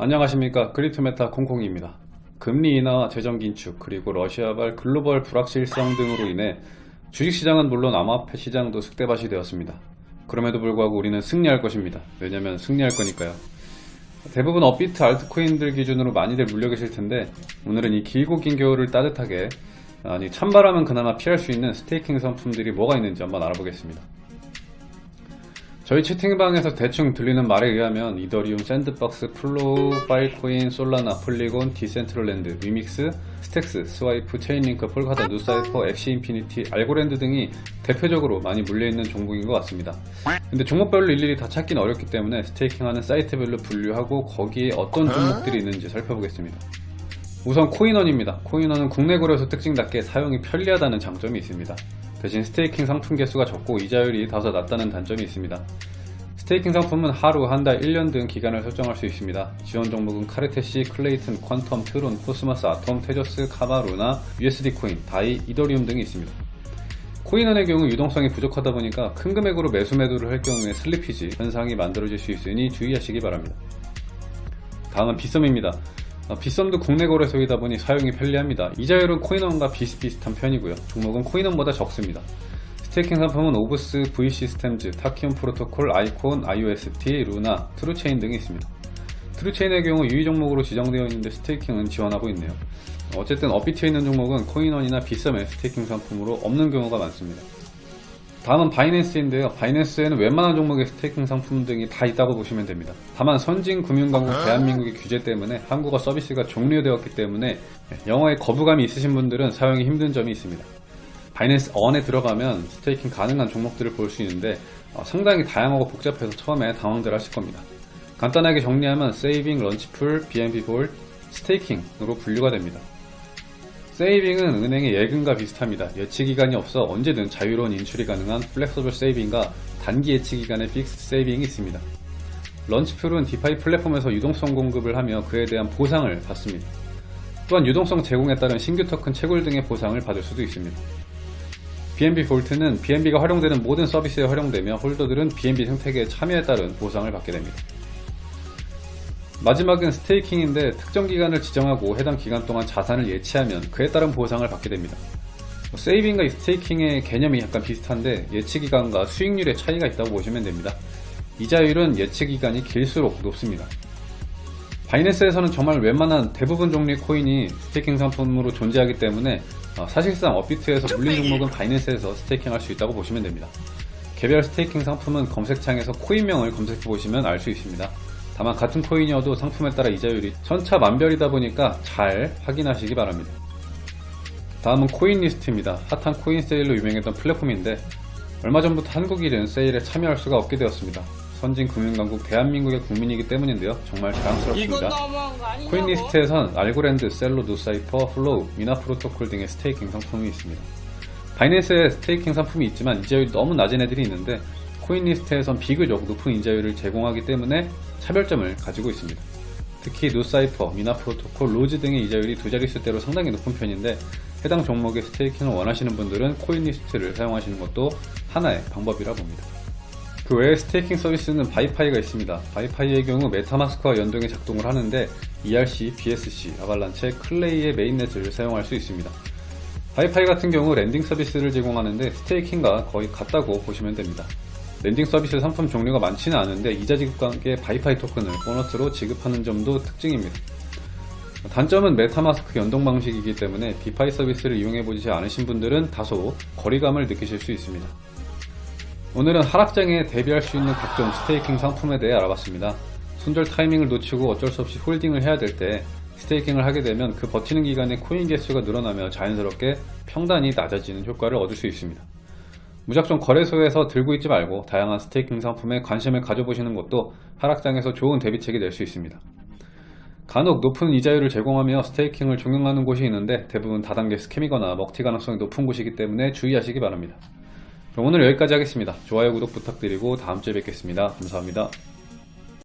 안녕하십니까 크립토메타 콩콩입니다. 금리 인하, 재정 긴축, 그리고 러시아발 글로벌 불확실성 등으로 인해 주식시장은 물론 암호화폐 시장도 쑥대밭이 되었습니다. 그럼에도 불구하고 우리는 승리할 것입니다. 왜냐면 승리할 거니까요. 대부분 업비트 알트코인들 기준으로 많이들 물려 계실 텐데 오늘은 이 길고 긴 겨울을 따뜻하게 아니 찬바람은 그나마 피할 수 있는 staking 상품들이 뭐가 있는지 한번 알아보겠습니다. 저희 채팅방에서 대충 들리는 말에 의하면 이더리움, 샌드박스, 플로우, 파일코인, 솔라나, 폴리곤, 디센트럴랜드, 위믹스, 스택스, 스와이프, 체인링크, 폴카닷, 누사이퍼, 엑시 인피니티, 알고랜드 등이 대표적으로 많이 물려있는 종목인 것 같습니다. 근데 종목별로 일일이 다 찾기는 어렵기 때문에 staking하는 사이트별로 분류하고 거기에 어떤 종목들이 있는지 살펴보겠습니다. 우선 코인원입니다. 코인원은 국내 거래소 특징답게 사용이 편리하다는 장점이 있습니다. 대신 staking 상품 개수가 적고 이자율이 다소 낮다는 단점이 있습니다. staking 상품은 하루, 한 달, 1년 등 기간을 설정할 수 있습니다. 지원 종목은 카르테시, 클레이튼, 퀀텀, 트론, 코스모스, 아톰, 테조스, 카바, 루나, USD 코인, 다이, 이더리움 등이 있습니다. 코인원의 경우 유동성이 부족하다 보니까 큰 금액으로 매수 매도를 할 경우에 slippage 현상이 만들어질 수 있으니 주의하시기 바랍니다. 다음은 빗썸입니다. 어, 빗썸도 국내 거래소이다 보니 사용이 편리합니다. 이자율은 코인원과 비슷비슷한 편이고요. 종목은 코인원보다 적습니다. staking 상품은 오브스, V시스템즈, 타키온 프로토콜, 아이콘, IOST, 루나, 트루체인 등이 있습니다. 트루체인의 경우 유의 종목으로 지정되어 있는데 staking은 지원하고 있네요. 어쨌든 업비트에 있는 종목은 코인원이나 빗썸의 staking 상품으로 없는 경우가 많습니다. 다음은 바이낸스인데요. 바이낸스에는 웬만한 종목의 staking 상품 등이 다 있다고 보시면 됩니다. 다만 선진 금융강국 대한민국의 규제 때문에 한국어 서비스가 종료되었기 때문에 영어에 거부감이 있으신 분들은 사용이 힘든 점이 있습니다. 바이낸스 Earn에 들어가면 staking 가능한 종목들을 볼 수 있는데 어, 상당히 다양하고 복잡해서 처음에 당황들 하실 겁니다. 간단하게 정리하면 세이빙, 런치풀, BNB 볼, 스테이킹으로 분류가 됩니다. saving은 은행의 예금과 비슷합니다. 예치기간이 없어 언제든 자유로운 인출이 가능한 flexible saving과 단기 예치기간의 fixed saving이 있습니다. launchpool은 DeFi 플랫폼에서 유동성 공급을 하며 그에 대한 보상을 받습니다. 또한 유동성 제공에 따른 신규 토큰 채굴 등의 보상을 받을 수도 있습니다. BNB 볼트는 BNB가 활용되는 모든 서비스에 활용되며 홀더들은 BNB 생태계의 참여에 따른 보상을 받게 됩니다. 마지막은 스테이킹인데 특정 기간을 지정하고 해당 기간 동안 자산을 예치하면 그에 따른 보상을 받게 됩니다. 뭐 세이빙과 스테이킹의 개념이 약간 비슷한데 예치 기간과 수익률의 차이가 있다고 보시면 됩니다. 이자율은 예치 기간이 길수록 높습니다. 바이낸스에서는 정말 웬만한 대부분 종류의 코인이 staking 상품으로 존재하기 때문에 어, 사실상 업비트에서 물린 종목은 바이낸스에서 staking 할 수 있다고 보시면 됩니다. 개별 staking 상품은 검색창에서 코인명을 검색해 보시면 알 수 있습니다. 다만 같은 코인이어도 상품에 따라 이자율이 천차만별이다 보니까 잘 확인하시기 바랍니다. 다음은 코인 리스트입니다. 핫한 코인 세일로 유명했던 플랫폼인데 얼마 전부터 한국인은 세일에 참여할 수가 없게 되었습니다. 선진 금융강국 대한민국의 국민이기 때문인데요. 정말 자랑스럽습니다. 코인 리스트에선 알고랜드, 셀로, 누사이퍼, 플로우, 미나 프로토콜 등의 staking 상품이 있습니다. 바이낸스에 staking 상품이 있지만 이자율이 너무 낮은 애들이 있는데 코인리스트에선 비교적 높은 이자율을 제공하기 때문에 차별점을 가지고 있습니다. 특히 누사이퍼, 미나 프로토콜, 로즈 등의 이자율이 두 자릿수대로 상당히 높은 편인데 해당 종목의 staking을 원하시는 분들은 코인리스트를 사용하시는 것도 하나의 방법이라 봅니다. 그 외에 staking 서비스는 바이파이가 있습니다. 바이파이의 경우 메타마스크와 연동해 작동을 하는데 ERC, BSC, 아발란체, 클레이의 mainnet을 사용할 수 있습니다. 바이파이 같은 경우 lending 서비스를 제공하는데 staking과 거의 같다고 보시면 됩니다. lending 서비스 상품 종류가 많지는 않은데 이자 지급과 함께 바이파이 토큰을 보너스로 지급하는 점도 특징입니다. 단점은 메타마스크 연동 방식이기 때문에 DeFi 서비스를 이용해보지 않으신 분들은 다소 거리감을 느끼실 수 있습니다. 오늘은 하락장에 대비할 수 있는 각종 staking 상품에 대해 알아봤습니다. 손절 타이밍을 놓치고 어쩔 수 없이 holding을 해야 될 때 staking을 하게 되면 그 버티는 기간에 코인 개수가 늘어나며 자연스럽게 평단이 낮아지는 효과를 얻을 수 있습니다. 무작정 거래소에서 들고 있지 말고 다양한 staking 상품에 관심을 가져보시는 것도 하락장에서 좋은 대비책이 될 수 있습니다. 간혹 높은 이자율을 제공하며 staking을 종용하는 곳이 있는데 대부분 다단계 scam이거나 먹튀 가능성이 높은 곳이기 때문에 주의하시기 바랍니다. 오늘 여기까지 하겠습니다. 좋아요, 구독 부탁드리고 다음주에 뵙겠습니다. 감사합니다.